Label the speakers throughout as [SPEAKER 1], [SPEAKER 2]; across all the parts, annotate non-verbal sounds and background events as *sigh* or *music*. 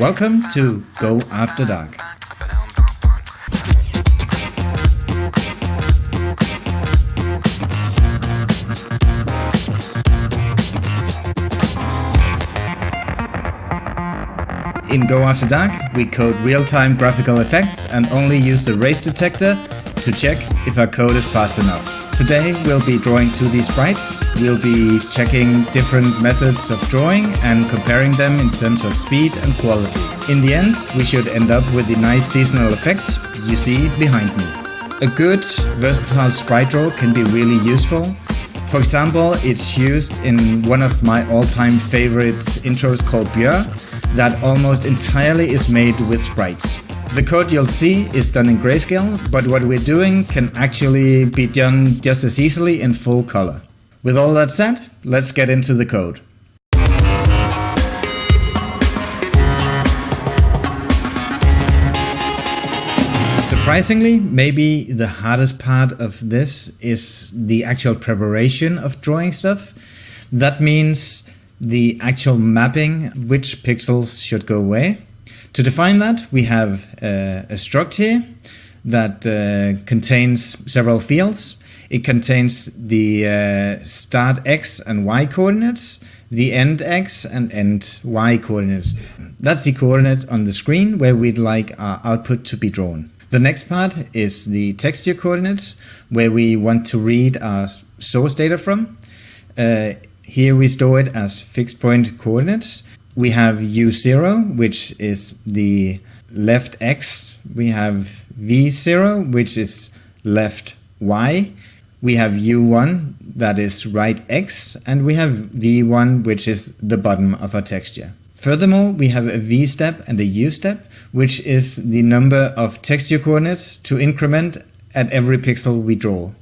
[SPEAKER 1] Welcome to Go After Dark. In Go After Dark, we code real-time graphical effects and only use the race detector to check if our code is fast enough. Today we'll be drawing 2D sprites, we'll be checking different methods of drawing and comparing them in terms of speed and quality. In the end, we should end up with the nice seasonal effect you see behind me. A good, versatile sprite draw can be really useful. For example, it's used in one of my all-time favorite intros called Björ, that almost entirely is made with sprites. The code you'll see is done in grayscale, but what we're doing can actually be done just as easily in full color. With all that said, let's get into the code. Surprisingly, maybe the hardest part of this is the actual preparation of drawing stuff. That means the actual mapping which pixels should go away. To define that, we have uh, a struct here that uh, contains several fields. It contains the uh, start x and y coordinates, the end x and end y coordinates. That's the coordinate on the screen where we'd like our output to be drawn. The next part is the texture coordinates, where we want to read our source data from. Uh, here we store it as fixed point coordinates. We have u0, which is the left x. We have v0, which is left y. We have u1, that is right x. And we have v1, which is the bottom of our texture. Furthermore, we have a v step and a u step, which is the number of texture coordinates to increment at every pixel we draw.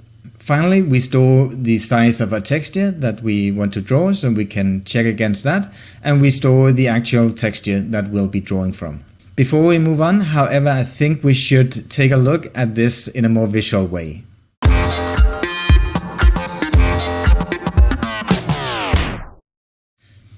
[SPEAKER 1] Finally, we store the size of our texture that we want to draw, so we can check against that, and we store the actual texture that we'll be drawing from. Before we move on, however, I think we should take a look at this in a more visual way.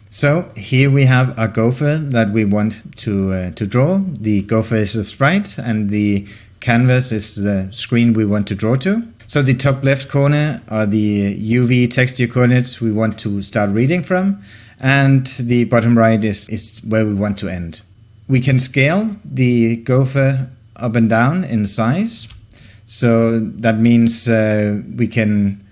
[SPEAKER 1] So here we have a gopher that we want to, uh, to draw. The gopher is a sprite and the canvas is the screen we want to draw to. So the top left corner are the UV texture coordinates we want to start reading from, and the bottom right is, is where we want to end. We can scale the gopher up and down in size. So that means uh, we can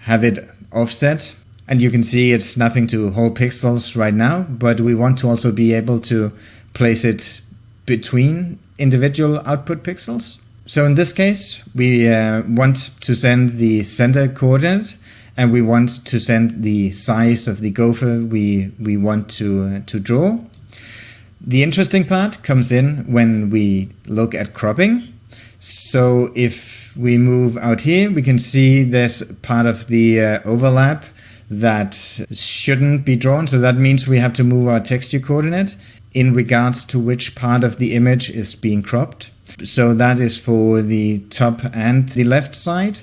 [SPEAKER 1] have it offset and you can see it's snapping to whole pixels right now, but we want to also be able to place it between individual output pixels. So in this case, we uh, want to send the center coordinate and we want to send the size of the gopher we, we want to, uh, to draw. The interesting part comes in when we look at cropping. So if we move out here, we can see there's part of the uh, overlap that shouldn't be drawn. So that means we have to move our texture coordinate in regards to which part of the image is being cropped. So that is for the top and the left side.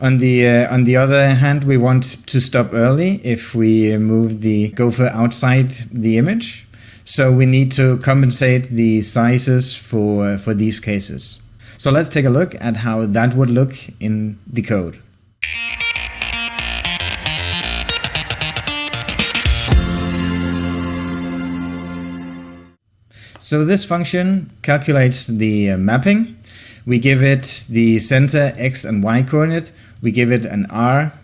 [SPEAKER 1] On the uh, on the other hand, we want to stop early if we move the gopher outside the image. So we need to compensate the sizes for uh, for these cases. So let's take a look at how that would look in the code. So this function calculates the uh, mapping. We give it the center x and y coordinate. We give it an r.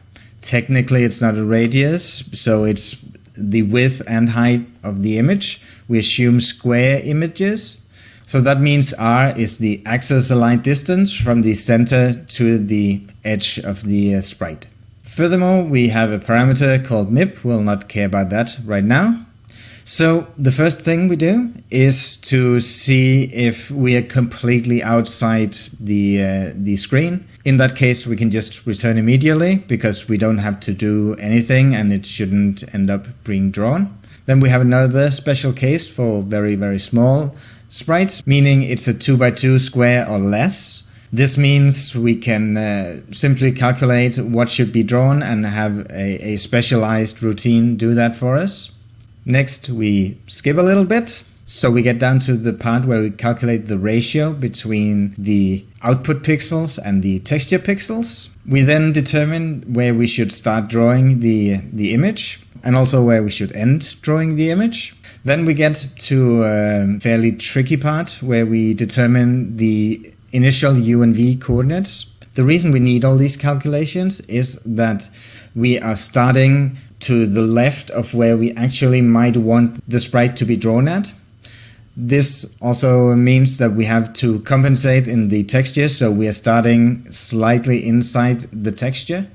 [SPEAKER 1] Technically it's not a radius, so it's the width and height of the image. We assume square images. So that means r is the axis aligned distance from the center to the edge of the uh, sprite. Furthermore, we have a parameter called mip. We'll not care about that right now. So the first thing we do is to see if we are completely outside the, uh, the screen. In that case, we can just return immediately because we don't have to do anything and it shouldn't end up being drawn. Then we have another special case for very, very small sprites, meaning it's a 2 by 2 square or less. This means we can uh, simply calculate what should be drawn and have a, a specialized routine do that for us. Next, we skip a little bit So we get down to the part where we calculate the ratio between the output pixels and the texture pixels. We then determine where we should start drawing the, the image and also where we should end drawing the image. Then we get to a fairly tricky part where we determine the initial u and v coordinates. The reason we need all these calculations is that we are starting to the left of where we actually might want the sprite to be drawn at. This also means that we have to compensate in the texture, so we are starting slightly inside the texture.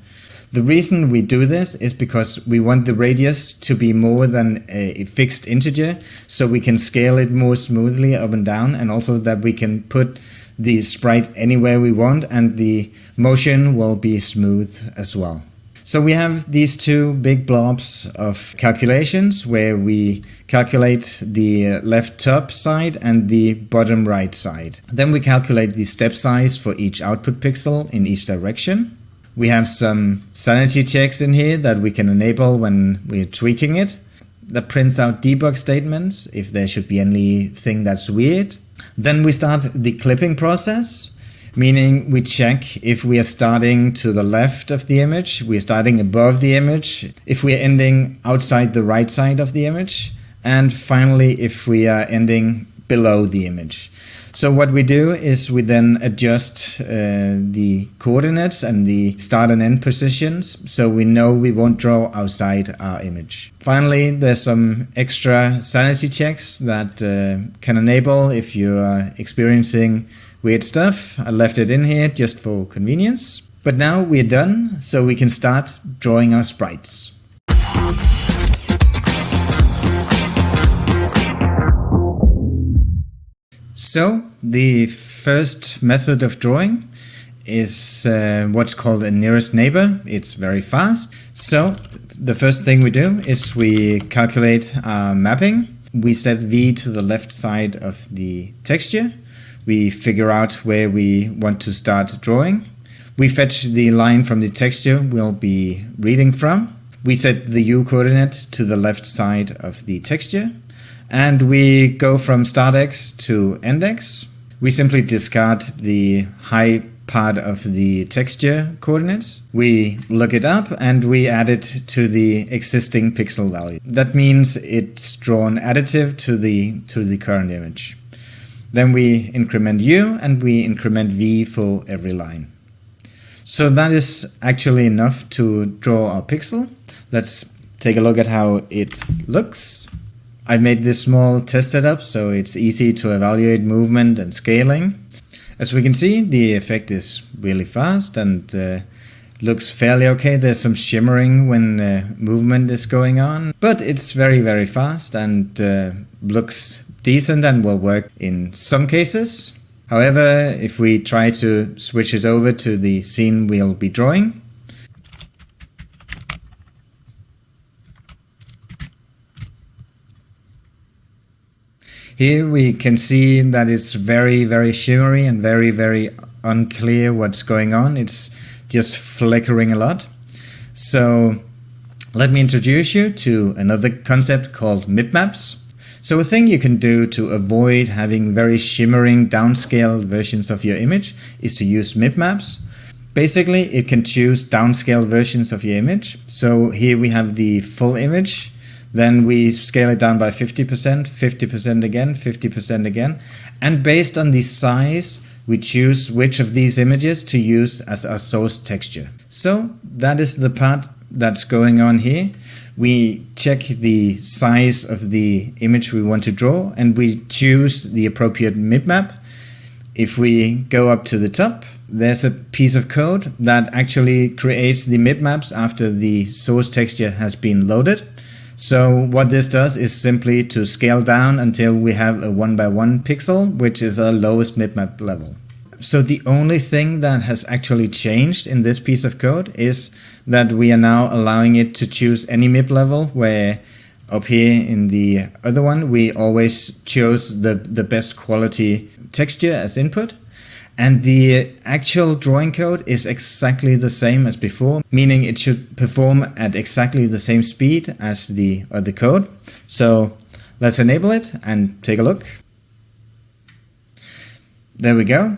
[SPEAKER 1] The reason we do this is because we want the radius to be more than a fixed integer, so we can scale it more smoothly up and down, and also that we can put the sprite anywhere we want, and the motion will be smooth as well. So we have these two big blobs of calculations where we calculate the left top side and the bottom right side. Then we calculate the step size for each output pixel in each direction. We have some sanity checks in here that we can enable when we're tweaking it. That prints out debug statements if there should be anything that's weird. Then we start the clipping process, meaning we check if we are starting to the left of the image, we are starting above the image, if we are ending outside the right side of the image, and finally if we are ending below the image. So what we do is we then adjust uh, the coordinates and the start and end positions so we know we won't draw outside our image. Finally, there's some extra sanity checks that uh, can enable if you are experiencing weird stuff. I left it in here just for convenience. But now we're done, so we can start drawing our sprites. So the first method of drawing is uh, what's called a nearest neighbor. It's very fast. So the first thing we do is we calculate our mapping. We set V to the left side of the texture. We figure out where we want to start drawing. We fetch the line from the texture we'll be reading from. We set the U coordinate to the left side of the texture and we go from start x to end x. We simply discard the high part of the texture coordinates. We look it up and we add it to the existing pixel value. That means it's drawn additive to the to the current image. Then we increment u and we increment v for every line. So that is actually enough to draw our pixel. Let's take a look at how it looks. I made this small test setup so it's easy to evaluate movement and scaling. As we can see, the effect is really fast and uh, looks fairly okay. There's some shimmering when uh, movement is going on, but it's very, very fast and uh, looks decent and will work in some cases. However, if we try to switch it over to the scene we'll be drawing, Here we can see that it's very, very shimmery and very, very unclear what's going on. It's just flickering a lot. So let me introduce you to another concept called MIP maps. So a thing you can do to avoid having very shimmering downscaled versions of your image is to use MipMaps. Basically, it can choose downscaled versions of your image. So here we have the full image then we scale it down by 50%, 50% again, 50% again. And based on the size, we choose which of these images to use as our source texture. So that is the part that's going on here. We check the size of the image we want to draw and we choose the appropriate MIP map. If we go up to the top, there's a piece of code that actually creates the MIP maps after the source texture has been loaded. So what this does is simply to scale down until we have a one by one pixel, which is our lowest mipmap level. So the only thing that has actually changed in this piece of code is that we are now allowing it to choose any MIP level where up here in the other one we always chose the, the best quality texture as input and the actual drawing code is exactly the same as before, meaning it should perform at exactly the same speed as the other code. So Let's enable it and take a look. There we go.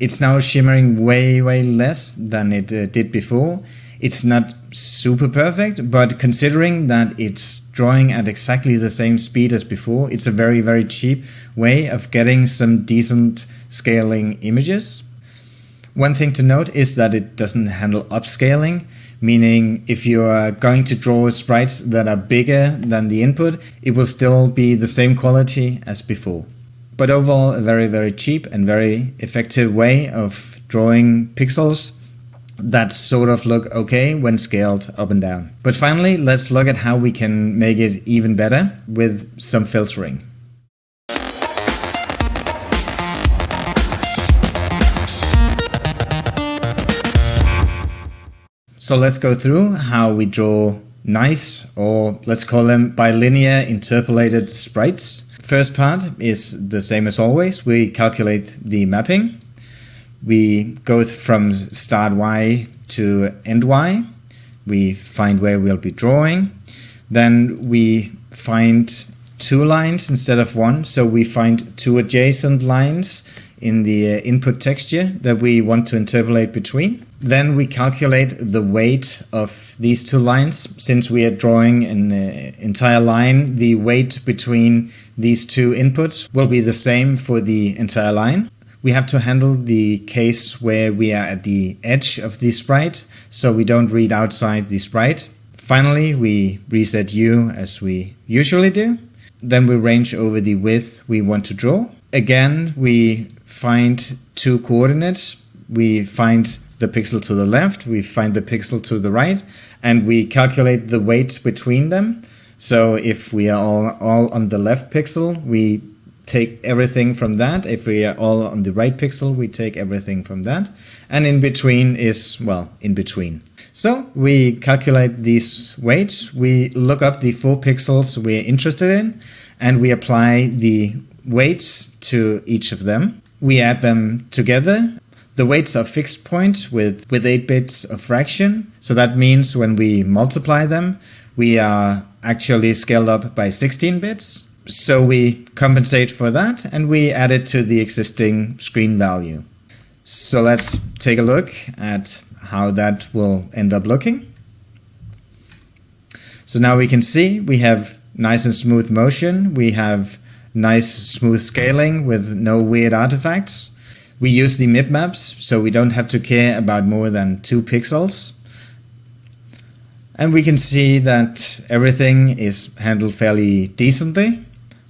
[SPEAKER 1] It's now shimmering way, way less than it uh, did before. It's not super perfect, but considering that it's drawing at exactly the same speed as before, it's a very, very cheap way of getting some decent scaling images. One thing to note is that it doesn't handle upscaling, meaning if you are going to draw sprites that are bigger than the input, it will still be the same quality as before. But overall, a very, very cheap and very effective way of drawing pixels that sort of look okay when scaled up and down. But finally, let's look at how we can make it even better with some filtering. So let's go through how we draw nice, or let's call them bilinear interpolated sprites. First part is the same as always. We calculate the mapping. We go from start Y to end Y. We find where we'll be drawing. Then we find two lines instead of one. So we find two adjacent lines in the uh, input texture that we want to interpolate between. Then we calculate the weight of these two lines. Since we are drawing an uh, entire line, the weight between these two inputs will be the same for the entire line. We have to handle the case where we are at the edge of the sprite, so we don't read outside the sprite. Finally, we reset U as we usually do. Then we range over the width we want to draw. Again, we find two coordinates. We find the pixel to the left, we find the pixel to the right, and we calculate the weight between them. So if we are all, all on the left pixel, we take everything from that. If we are all on the right pixel, we take everything from that. And in between is, well, in between. So we calculate these weights, we look up the four pixels we're interested in, and we apply the weights to each of them. We add them together. The weights are fixed point with, with 8 bits of fraction. So that means when we multiply them, we are actually scaled up by 16 bits. So we compensate for that and we add it to the existing screen value. So let's take a look at how that will end up looking. So now we can see we have nice and smooth motion. We have nice smooth scaling with no weird artifacts. We use the MIP maps, so we don't have to care about more than two pixels. And we can see that everything is handled fairly decently.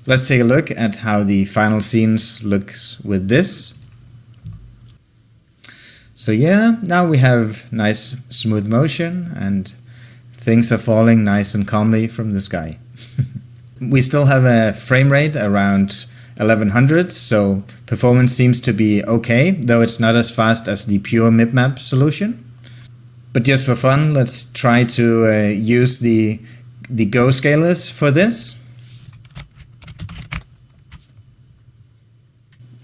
[SPEAKER 1] Let's take a look at how the final scenes looks with this. So yeah, now we have nice smooth motion and things are falling nice and calmly from the sky. *laughs* we still have a frame rate around 1100, so performance seems to be okay, though it's not as fast as the pure MipMap solution. But just for fun, let's try to uh, use the, the Go scalers for this.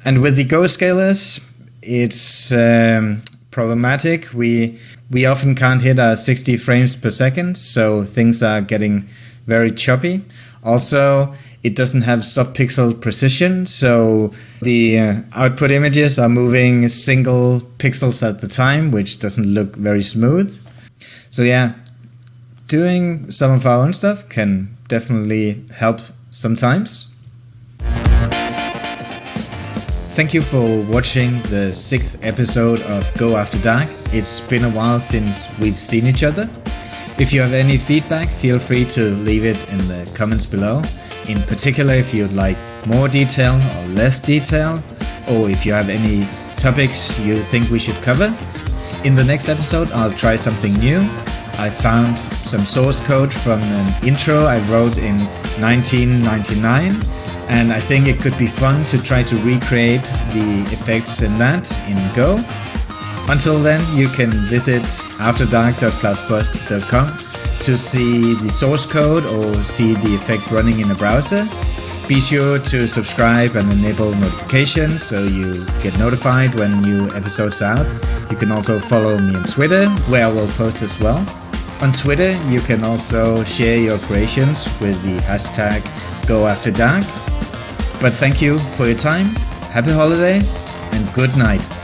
[SPEAKER 1] And with the Go scalers, it's um, problematic. We we often can't hit our 60 frames per second, so things are getting very choppy. Also, it doesn't have subpixel precision, so the uh, output images are moving single pixels at the time, which doesn't look very smooth. So yeah, doing some of our own stuff can definitely help sometimes. Thank you for watching the sixth episode of Go After Dark. It's been a while since we've seen each other. If you have any feedback, feel free to leave it in the comments below. In particular, if you'd like more detail or less detail, or if you have any topics you think we should cover. In the next episode, I'll try something new. I found some source code from an intro I wrote in 1999, and I think it could be fun to try to recreate the effects in that in Go. Until then, you can visit afterdark.klauspost.com to see the source code or see the effect running in a browser. Be sure to subscribe and enable notifications so you get notified when new episodes are out. You can also follow me on Twitter, where I will post as well. On Twitter, you can also share your creations with the hashtag go after dark. But thank you for your time, happy holidays, and good night.